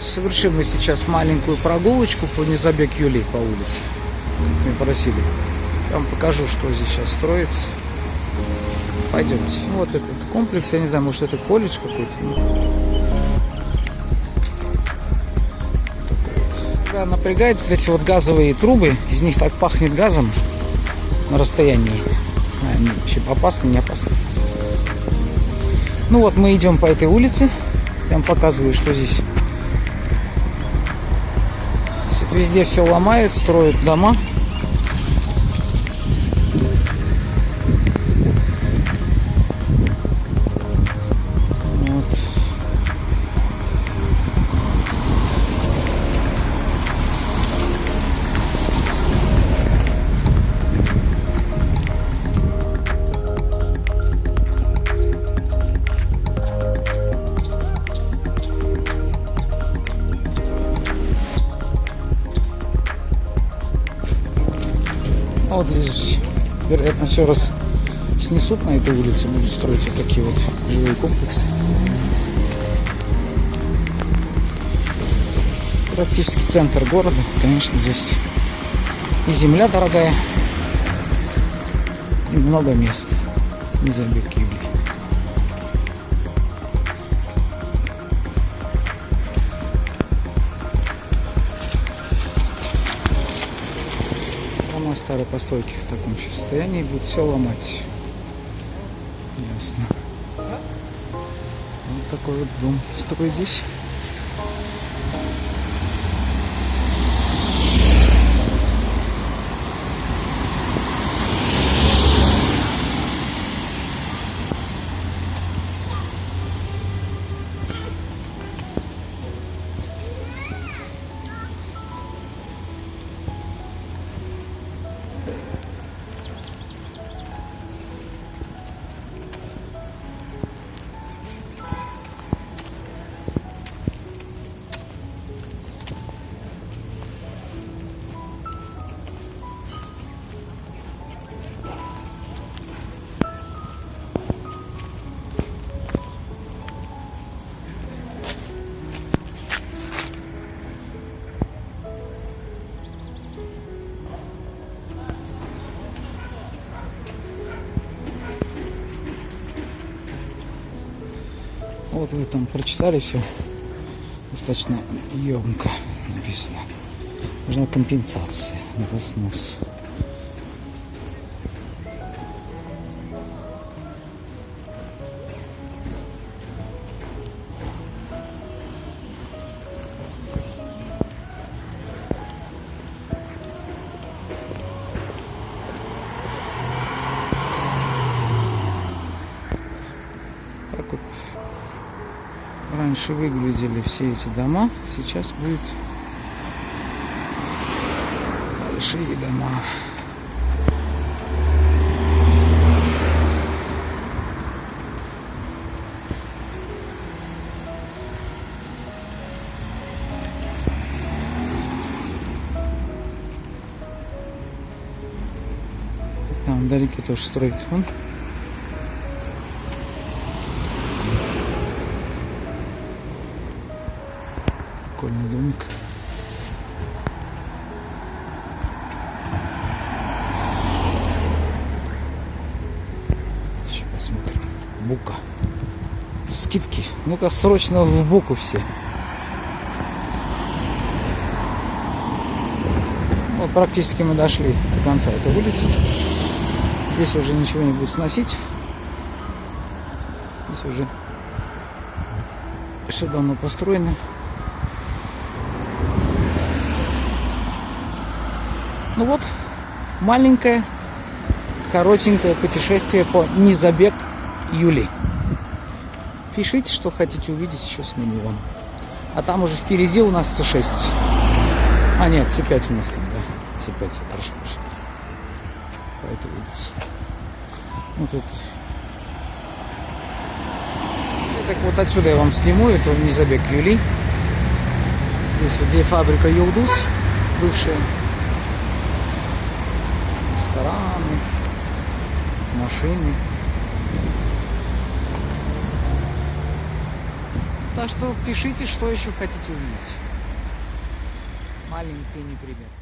Совершим мы сейчас маленькую прогулочку по Незабег Юли по улице. Как меня просили. Я вам покажу, что здесь сейчас строится. Пойдемте. Вот этот комплекс, я не знаю, может это колледж какой-то. Ну. Да, напрягает вот эти вот газовые трубы. Из них так пахнет газом на расстоянии. Не знаю, вообще опасно, не опасно. Ну вот мы идем по этой улице. Я вам показываю, что здесь Везде все ломают, строят дома. А вот здесь, вероятно, все раз снесут на этой улице, будут строить вот такие вот жилые комплексы. Практически центр города. Конечно, здесь и земля дорогая, и много мест. Не забег Юлии. Дома старой постройки в таком же состоянии будут все ломать. Ясно. Вот такой вот дом строить здесь. Вот вы там прочитали все. Достаточно емко написано. Нужна компенсация за снос. Раньше выглядели все эти дома, сейчас будет большие дома. Там вдалеке тоже строят вон. Прикольный домик. Еще посмотрим. Бука. Скидки. Ну-ка, срочно в буку все. Вот практически мы дошли до конца этой улицы. Здесь уже ничего не будет сносить. Здесь уже все давно построено. Ну вот, маленькое, коротенькое путешествие по Низабек Юли. Пишите, что хотите увидеть, еще сниму вам. А там уже впереди у нас С6. А нет, С5 у нас там, да. С5, я прошу прощения. По этой улице. Ну тут. Так вот отсюда я вам сниму, это Низабек Юли. Здесь вот где фабрика Юлдус, бывшая рестораны, машины. Так что пишите, что еще хотите увидеть. Маленький непример.